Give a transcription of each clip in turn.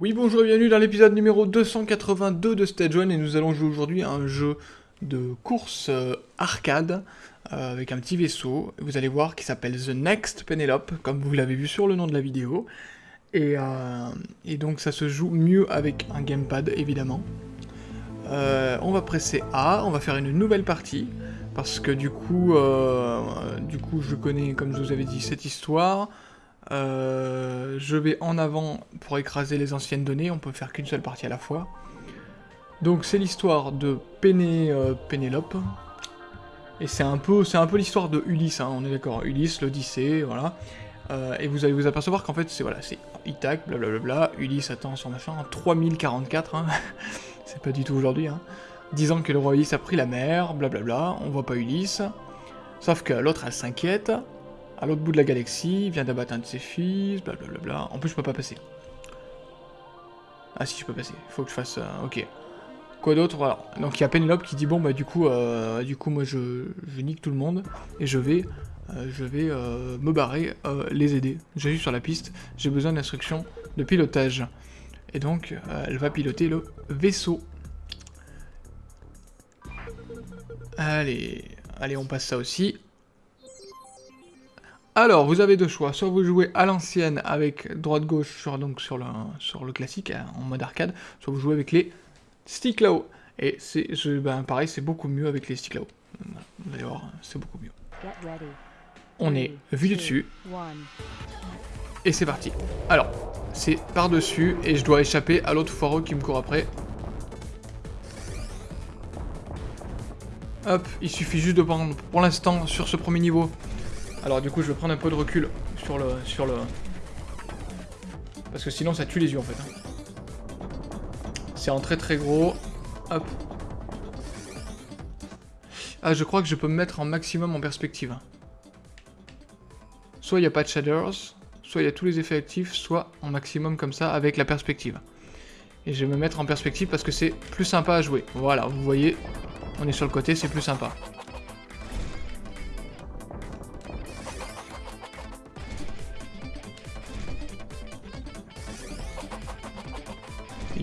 Oui bonjour et bienvenue dans l'épisode numéro 282 de Stage 1 et nous allons jouer aujourd'hui à un jeu de course euh, arcade euh, avec un petit vaisseau, vous allez voir, qui s'appelle The Next Penelope, comme vous l'avez vu sur le nom de la vidéo. Et, euh, et, donc ça se joue mieux avec un gamepad, évidemment. On va presser A, on va faire une nouvelle partie, parce que du coup, du coup je connais, comme je vous avais dit, cette histoire. je vais en avant pour écraser les anciennes données, on peut faire qu'une seule partie à la fois. Donc c'est l'histoire de Péné, Pénélope, et c'est un peu, peu l'histoire de Ulysse, hein, on est d'accord, Ulysse, l'Odyssée, voilà. Euh, et vous allez vous apercevoir qu'en fait, c'est voilà, Ithac, blablabla, Ulysse attend son machin, 3044, hein, c'est pas du tout aujourd'hui, hein. Disant que le roi Ulysse a pris la mer, blablabla, on voit pas Ulysse. Sauf que l'autre, elle s'inquiète, à l'autre bout de la galaxie, vient d'abattre un de ses fils, blablabla. En plus, je peux pas passer. Ah si, je peux passer, faut que je fasse... Euh, ok. Quoi d'autre Voilà. Donc il y a Penelope qui dit bon bah du coup, euh, du coup moi je, je, nique tout le monde et je vais, euh, je vais me barrer, les aider. J'arrive sur la piste, j'ai besoin d'instructions de pilotage. Et donc elle va piloter le vaisseau. Allez, allez on passe ça aussi. Alors, vous avez deux choix. Soit vous jouez à l'ancienne avec droite-gauche sur, donc sur, le, sur le classique hein, en mode arcade, soit vous jouez avec les stick là-haut. Et c'est ben, pareil, c'est beaucoup mieux avec les sticks là-haut. Vous allez voir, c'est beaucoup mieux. On est vu dessus. Et c'est parti. Alors, c'est par-dessus et je dois échapper à l'autre foireux qui me court après. Hop, il suffit juste de prendre pour l'instant sur ce premier niveau. Alors du coup je vais prendre un peu de recul sur le... Sur le... Parce que sinon ça tue les yeux en fait. Hein. C'est en très très gros. Hop. Ah, je crois que je peux me mettre en maximum en perspective. Soit il n'y a pas de shaders, soit il y a tous les effets actifs, soit en maximum comme ça avec la perspective. Et je vais me mettre en perspective parce que c'est plus sympa à jouer. Voilà, vous voyez, on est sur le côté, c'est plus sympa.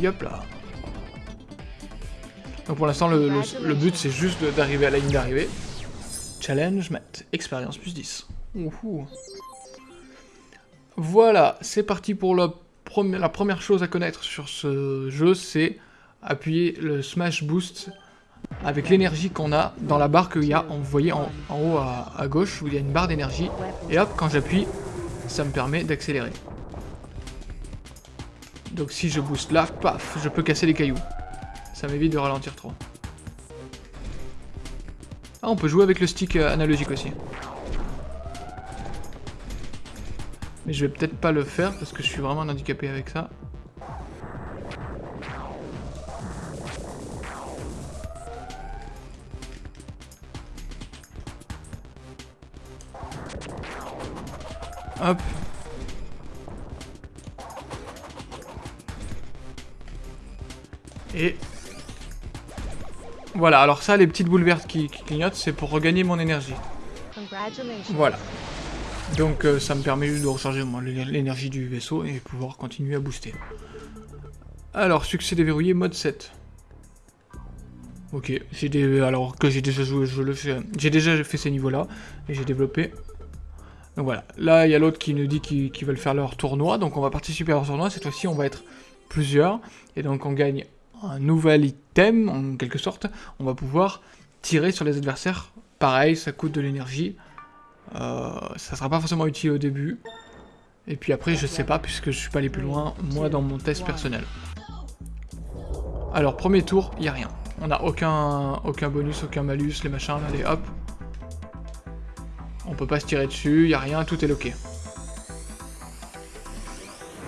Hop là. Donc pour l'instant, le, but, c'est juste d'arriver à la ligne d'arrivée. Challenge, mat, expérience plus 10. Voilà, c'est parti pour la, première chose à connaître sur ce jeu, c'est appuyer le Smash Boost avec l'énergie qu'on a dans la barre qu'il y a, vous voyez en, haut à, à, gauche, où il y a une barre d'énergie, et hop, quand j'appuie, ça me permet d'accélérer. Donc si je booste là, paf, je peux casser les cailloux. Ça m'évite de ralentir trop. Ah, on peut jouer avec le stick euh, analogique aussi. Mais je vais peut-être pas le faire parce que je suis vraiment handicapé avec ça. Hop. Et voilà, alors ça, les petites boules vertes qui, clignotent, c'est pour regagner mon énergie. Voilà. Donc euh, ça me permet de recharger l'énergie du vaisseau et pouvoir continuer à booster. Alors, succès déverrouillé, mode 7. Ok, des... alors que j'ai déjà joué, je le fais. J'ai déjà fait ces niveaux-là et j'ai développé. Donc voilà, là il y a l'autre qui nous dit qu'ils veulent faire leur tournoi, donc on va participer à leur tournoi. Cette fois-ci, on va être plusieurs et donc on gagne un nouvel item, en quelque sorte, on va pouvoir tirer sur les adversaires. Pareil, ça coûte de l'énergie. Euh, ça sera pas forcément utile au début. Et puis après, je sais pas, puisque je suis pas allé plus loin, moi, dans mon test personnel. Alors, premier tour, il a rien. On n'a aucun, aucun bonus, aucun malus, les machins, allez, hop. On peut pas se tirer dessus, il a rien, tout est loqué.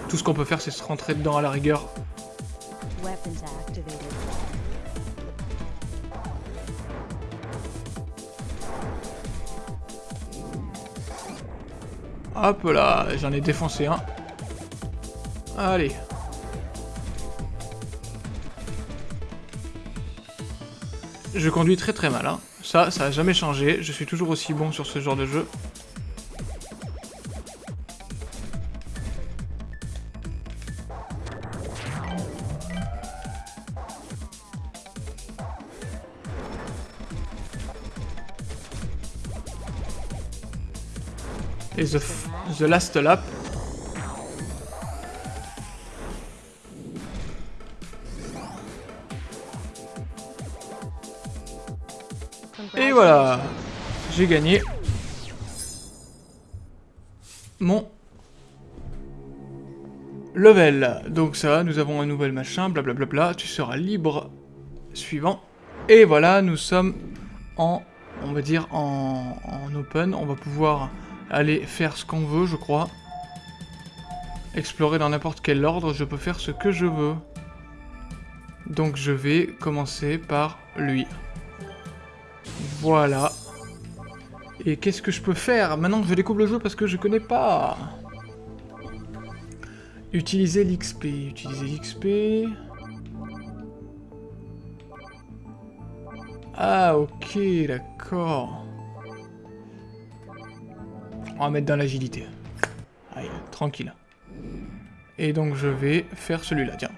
Tout ce qu'on peut faire, c'est se rentrer dedans à la rigueur Hop là, j'en ai défoncé un. Allez. je conduis très très mal. Hein. Ça, ça a jamais changé. Je suis toujours aussi bon sur ce genre de jeu. The last lap. Et voilà, j'ai gagné mon level. Donc ça, nous avons un nouvel machin, blablabla, tu seras libre. Suivant. Et voilà, nous sommes en, on va dire, en, en open. On va pouvoir aller faire ce qu'on veut, je crois. Explorer dans n'importe quel ordre, je peux faire ce que je veux. Donc je vais commencer par lui. Voilà. Et qu'est-ce que je peux faire? Maintenant je découvre le jeu parce que je connais pas. Utiliser l'XP. Utiliser l'XP. Ah, ok, d'accord. On va mettre dans l'agilité. Allez, tranquille. Et donc je vais faire celui-là, tiens.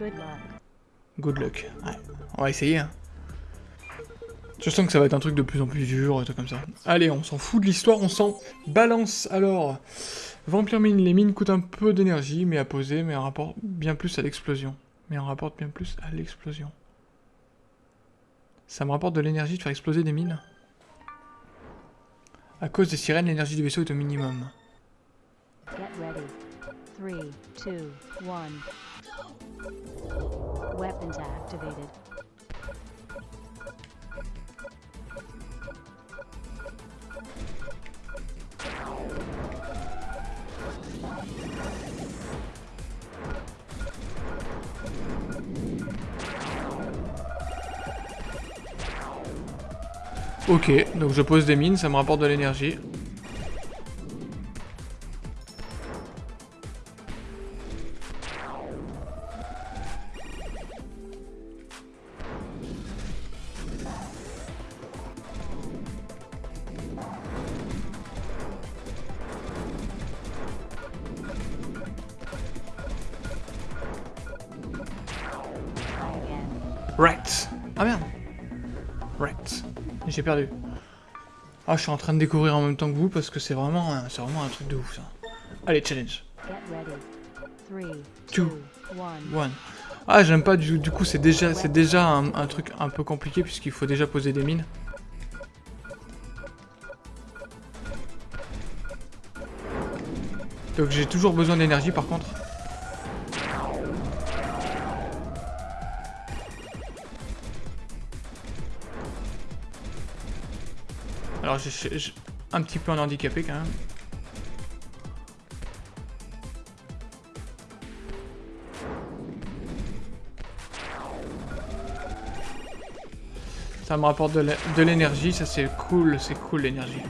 Good luck. Good luck. Ouais. On va essayer, hein. Je sens que ça va être un truc de plus en plus dur, et tout comme ça. Allez, on s'en fout de l'histoire, on s'en balance. Alors, Vampire Mine, les mines coûtent un peu d'énergie, mais à poser, mais un rapport bien plus à l'explosion. Mais on rapporte bien plus à l'explosion. Ça me rapporte de l'énergie de faire exploser des mines? À cause des sirènes, l'énergie du vaisseau est au minimum. Get ready. 3, 2, 1. Weapons activated. Ok, donc je pose des mines, ça me rapporte de l'énergie. J'ai perdu. Ah, je suis en train de découvrir en même temps que vous parce que c'est vraiment, c'est vraiment un truc de ouf ça. Allez, challenge. 2, 1. Ah, j'aime pas du, du coup, c'est déjà, c'est déjà un, un truc un peu compliqué puisqu'il faut déjà poser des mines. Donc j'ai toujours besoin d'énergie par contre. Alors j'ai un petit peu en handicapé quand même. Ça me rapporte de l'énergie, ça c'est cool, c'est cool l'énergie.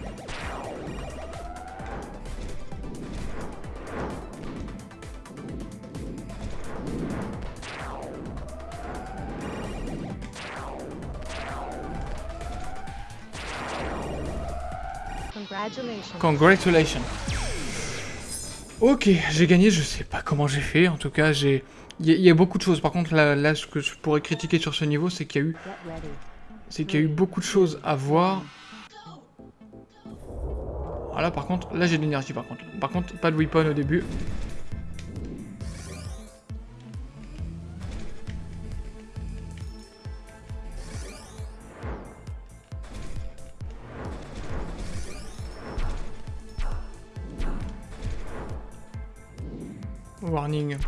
Congratulations. Ok, j'ai gagné, je sais pas comment j'ai fait, en tout cas j'ai... Il y, a beaucoup de choses, par contre là, ce que je pourrais critiquer sur ce niveau c'est qu'il y a eu... C'est qu'il y a eu beaucoup de choses à voir. Voilà par contre, là j'ai de l'énergie par contre. Par contre, pas de weapon au début.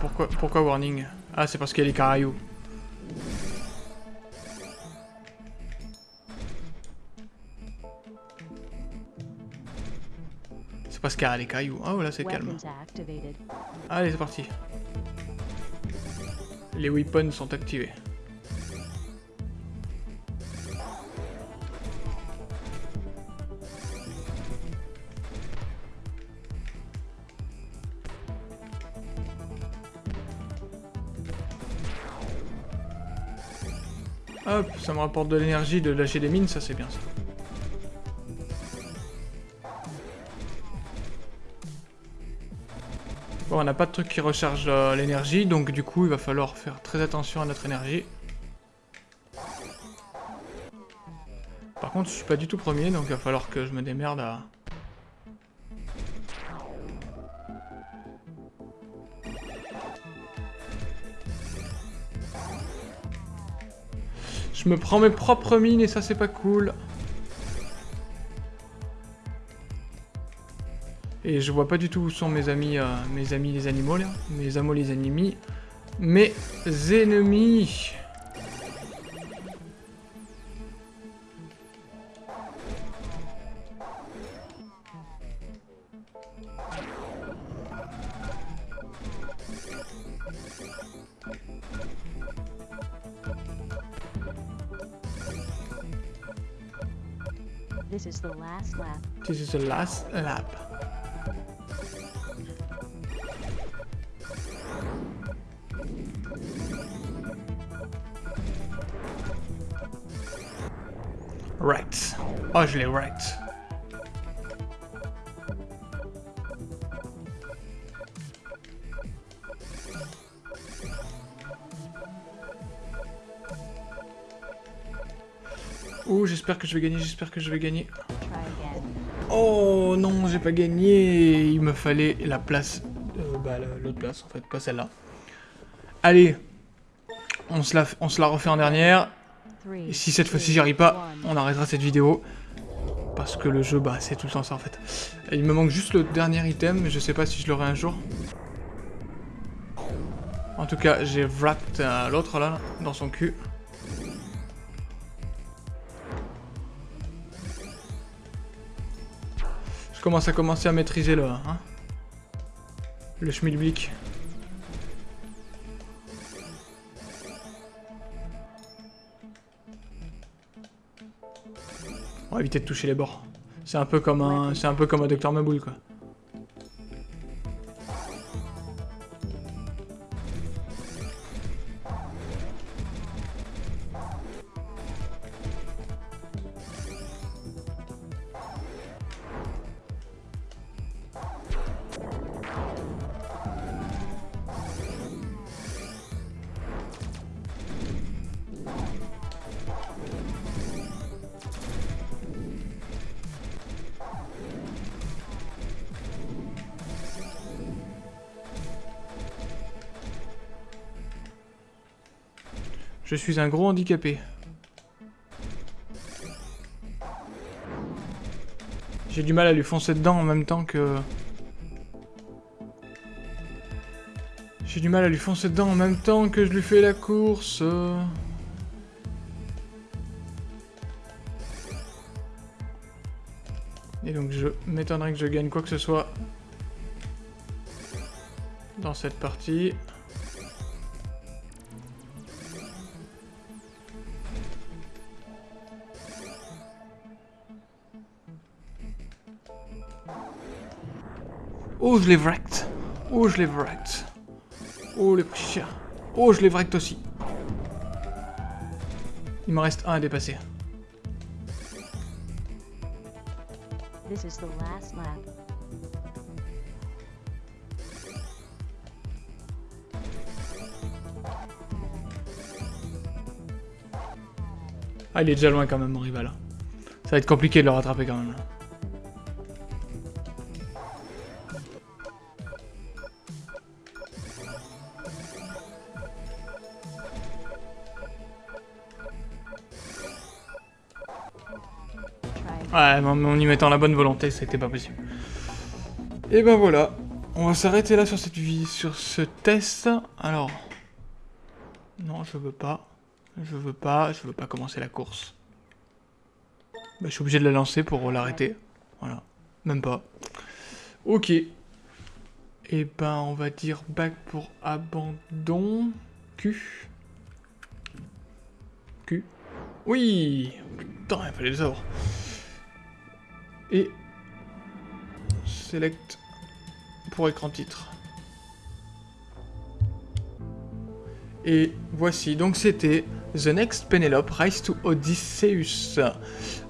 Pourquoi, pourquoi warning? Ah, c'est parce qu'il y a les cailloux. C'est parce qu'il y a les cailloux. Ah, oh, là, c'est calme. Allez, c'est parti. Les weapons sont activés. Ça me rapporte de l'énergie de lâcher des mines, ça c'est bien ça. Bon, on n'a pas de truc qui recharge euh, l'énergie, donc du coup, il va falloir faire très attention à notre énergie. Par contre, je suis pas du tout premier, donc il va falloir que je me démerde à... Je me prends mes propres mines et ça c'est pas cool. Et je vois pas du tout où sont mes amis, euh, mes amis les animaux là. Mes amis les ennemis. Mes ennemis. This is the last lap. This is the last lap. Right. Actually, right. J'espère que je vais gagner, j'espère que je vais gagner. Oh non, j'ai pas gagné. Il me fallait la place, euh, bah, la- l'autre place en fait, pas celle-là. Allez, on se, la, on se la refait en dernière. Et si cette fois-ci j'y arrive pas, on arrêtera cette vidéo. Parce que le jeu, bah c'est tout le temps ça en fait. Et il me manque juste le dernier item, mais je sais pas si je l'aurai un jour. En tout cas, j'ai wrapped euh, l'autre là, dans son cul. Je commence à commencer à maîtriser le... Hein, le schmilblick. On va éviter de toucher les bords. C'est un peu comme un, c'est un peu comme un Docteur Maboul quoi. Je suis un gros handicapé. J'ai du mal à lui foncer dedans en même temps que... J'ai du mal à lui foncer dedans en même temps que je lui fais la course. Et donc je m'étonnerais que je gagne quoi que ce soit dans cette partie. Oh, je l'ai wrecked. Oh, je l'ai wrecked. Oh, les petits chiens. Oh, je l'ai wrecked aussi. Il me reste un à dépasser. This is the last lap. Ah, il est déjà loin quand même, mon rival. Ça va être compliqué de le rattraper quand même. Ouais, mais en y mettant la bonne volonté, c'était pas possible. Et ben voilà, on va s'arrêter là sur cette vie, sur ce test. Alors, non, je veux pas, je veux pas, je veux pas commencer la course. Bah, je suis obligé de la lancer pour l'arrêter. Voilà, même pas. Ok. Et ben, on va dire back pour abandon. Q. Q. Oui Putain, il fallait le savoir. Et select pour écran titre. Et voici, donc c'était The Next Penelope Rise to Odysseus.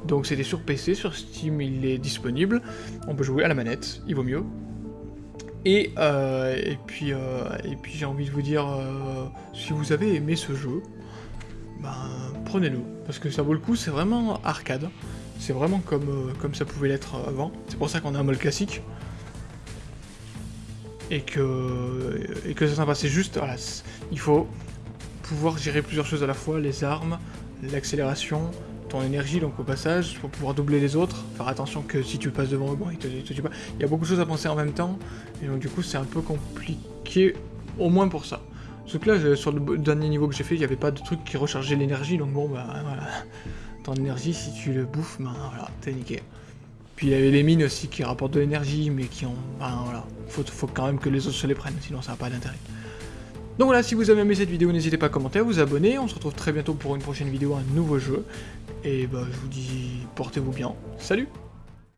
Donc c'était sur PC, sur Steam il est disponible. On peut jouer à la manette, il vaut mieux. Et, euh, et puis, euh, puis j'ai envie de vous dire, euh, si vous avez aimé ce jeu, ben, prenez-le. Parce que ça vaut le coup, c'est vraiment arcade. C'est vraiment comme, euh, comme ça pouvait l'être avant. C'est pour ça qu'on a un mode classique. Et que, et que c'est sympa. C'est juste, voilà, il faut pouvoir gérer plusieurs choses à la fois, les armes, l'accélération, ton énergie donc au passage, pour pouvoir doubler les autres, faire attention que si tu passes devant eux, bon, ils te, pas. Il y a beaucoup de choses à penser en même temps, et donc du coup c'est un peu compliqué, au moins pour ça. Sauf que là, sur le dernier niveau que j'ai fait, il n'y avait pas de truc qui rechargeait l'énergie, donc bon bah voilà. Ton énergie, si tu le bouffes, ben voilà, t'es niqué. Puis il y avait les mines aussi qui rapportent de l'énergie, mais qui ont... Ben voilà, faut, faut quand même que les autres se les prennent, sinon ça n'a pas d'intérêt. Donc voilà, si vous avez aimé cette vidéo, n'hésitez pas à commenter, à vous abonner. On se retrouve très bientôt pour une prochaine vidéo, un nouveau jeu. Et bah, je vous dis, portez-vous bien. Salut